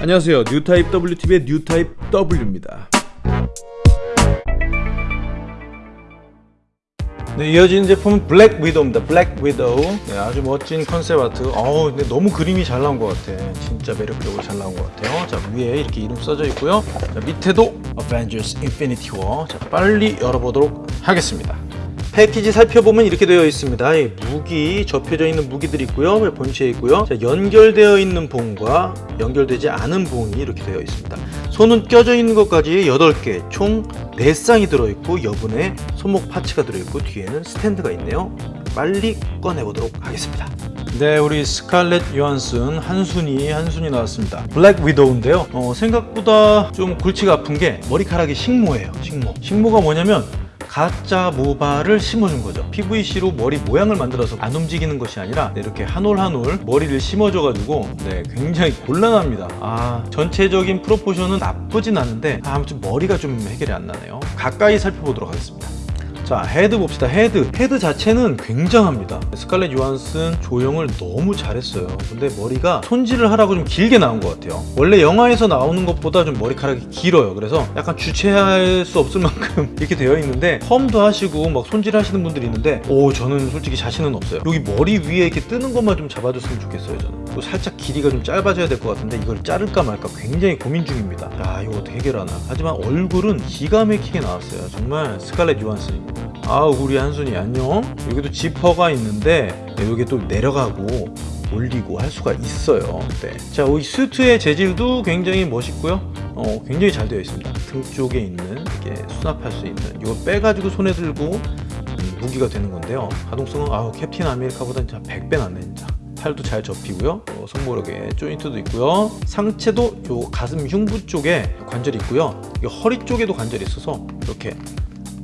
안녕하세요 뉴타입 WTV의 뉴타입 W입니다 네, 이어지는 제품은 블랙 위도우입니다. 블랙 위도우. 네, 아주 멋진 컨셉 아트. 어우, 근데 너무 그림이 잘 나온 것 같아. 진짜 매력적으로 잘 나온 것 같아요. 자, 위에 이렇게 이름 써져 있고요. 자, 밑에도 Avengers Infinity War. 자, 빨리 열어보도록 하겠습니다. 패키지 살펴보면 이렇게 되어 있습니다. 이 무기 접혀져 있는 무기들이 있고요. 본체에 있고요. 자, 연결되어 있는 봉과 연결되지 않은 봉이 이렇게 되어 있습니다. 손은 껴져 있는 것까지 8개, 총 4쌍이 들어있고 여분의 손목 parts가 들어있고 뒤에는 스탠드가 있네요. 빨리 꺼내보도록 하겠습니다. 네, 우리 스칼렛 요한슨 한순이 한순이 나왔습니다. 블랙 위도우인데요. 어, 생각보다 좀 골치가 아픈 게 머리카락이 식모예요. 식모. 식모가 뭐냐면 가짜 모발을 심어준 거죠. PVC로 머리 모양을 만들어서 안 움직이는 것이 아니라 이렇게 한 올 한 올 머리를 심어줘 가지고 네, 굉장히 곤란합니다. 아 전체적인 proportion은 나쁘진 않은데 아, 아무튼 머리가 좀 해결이 안 나네요. 가까이 살펴보도록 하겠습니다 자 헤드 봅시다. 헤드. 헤드 자체는 굉장합니다. 스칼렛 요한슨 조형을 너무 잘했어요. 근데 머리가 손질을 하라고 좀 길게 나온 것 같아요. 원래 영화에서 나오는 것보다 좀 머리카락이 길어요. 그래서 약간 주체할 수 없을 만큼 이렇게 되어 있는데 펌도 하시고 막 손질하시는 분들이 있는데 오 저는 솔직히 자신은 없어요. 여기 머리 위에 이렇게 뜨는 것만 좀 잡아줬으면 좋겠어요 저는. 또 살짝 길이가 좀 짧아져야 될 것 같은데 이걸 자를까 말까 굉장히 고민 중입니다. 야 이거 어떻게 해결하나. 하지만 얼굴은 기가 막히게 나왔어요. 정말 스칼렛 요한슨입니다 아 우리 한순이 안녕. 여기도 지퍼가 있는데 네, 여기 또 내려가고 올리고 할 수가 있어요. 네. 자이 수트의 재질도 굉장히 멋있고요. 어, 굉장히 잘 되어 있습니다. 등 쪽에 있는 이렇게 수납할 수 있는 이거 빼가지고 손에 들고 음, 무기가 되는 건데요. 가동성은 아우 캡틴 아메리카보다 진짜 100배 낫네 진짜. 팔도 잘 접히고요. 어, 손모력에 조인트도 있고요. 상체도 요 가슴 흉부 쪽에 관절이 있고요. 이 허리 쪽에도 관절이 있어서 이렇게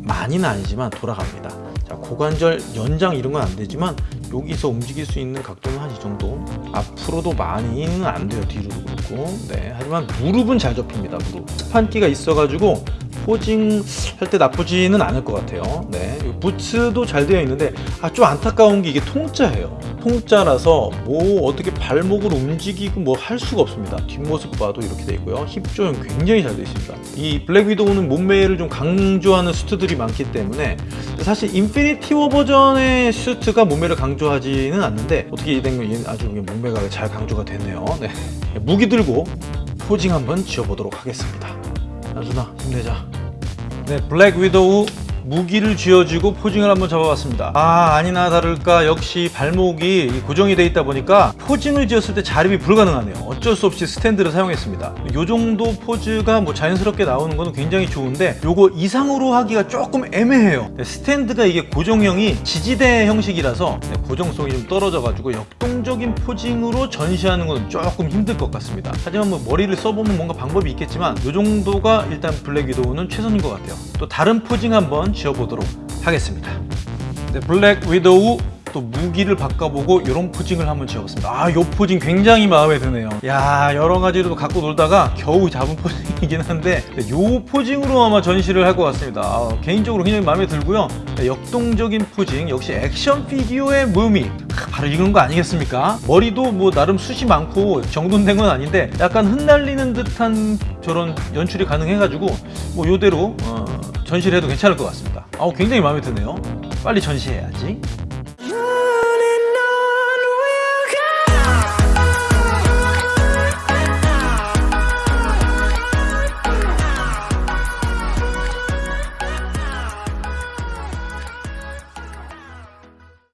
많이는 아니지만 돌아갑니다. 자 고관절 연장 이런 건 안 되지만 여기서 움직일 수 있는 각도는 한 이 정도. 앞으로도 많이는 안 돼요 뒤로도 그렇고. 네 하지만 무릎은 잘 접힙니다 무릎. 스판기가 있어 가지고 포징 할 때 나쁘지는 않을 것 같아요. 네. 부츠도 잘 되어 있는데 아 좀 안타까운 게 이게 통짜예요. 통짜라서 뭐 어떻게 발목을 움직이고 뭐 할 수가 없습니다. 뒷모습 봐도 이렇게 되어 있고요. 힙 조형 굉장히 잘 되어 있습니다. 이 블랙 위도우는 몸매를 좀 강조하는 수트들이 많기 때문에 사실 인피니티 워 버전의 수트가 몸매를 강조하지는 않는데 어떻게 된건 아주 몸매가 잘 강조가 됐네요. 네. 무기 들고 posing 한번 지어보도록 하겠습니다. 안순아 힘내자 네 블랙 위도우 무기를 쥐어주고 posing을 한번 잡아봤습니다. 아 아니나 다를까 역시 발목이 고정이 돼 있다 보니까 posing을 지었을 때 자립이 불가능하네요. 어쩔 수 없이 스탠드를 사용했습니다. 이 정도 포즈가 뭐 자연스럽게 나오는 것은 굉장히 좋은데 요거 이상으로 하기가 조금 애매해요. 네, 스탠드가 이게 고정형이 지지대 형식이라서 네, 고정성이 좀 떨어져 가지고 역동적인 posing으로 전시하는 건 조금 힘들 것 같습니다. 하지만 뭐 머리를 써보면 뭔가 방법이 있겠지만 이 정도가 일단 블랙 위도우는 최선인 것 같아요. 또 다른 posing 한번 지어보도록 하겠습니다. 네, 블랙 위도우 또 무기를 바꿔보고 이런 posing을 한번 지어봤습니다. 아 이 posing 굉장히 마음에 드네요. 야 여러 가지로 갖고 놀다가 겨우 잡은 posing이긴 한데 이 posing으로 아마 전시를 할 것 같습니다. 아, 개인적으로 굉장히 마음에 들고요. 네, 역동적인 posing 역시 액션 피규어의 묘미. 바로 이런 거 아니겠습니까? 머리도 뭐 나름 숱이 많고 정돈된 건 아닌데 약간 흩날리는 듯한 저런 연출이 가능해 가지고 뭐 요대로 어, 전시를 해도 괜찮을 것 같습니다. 아우 굉장히 마음에 드네요. 빨리 전시해야지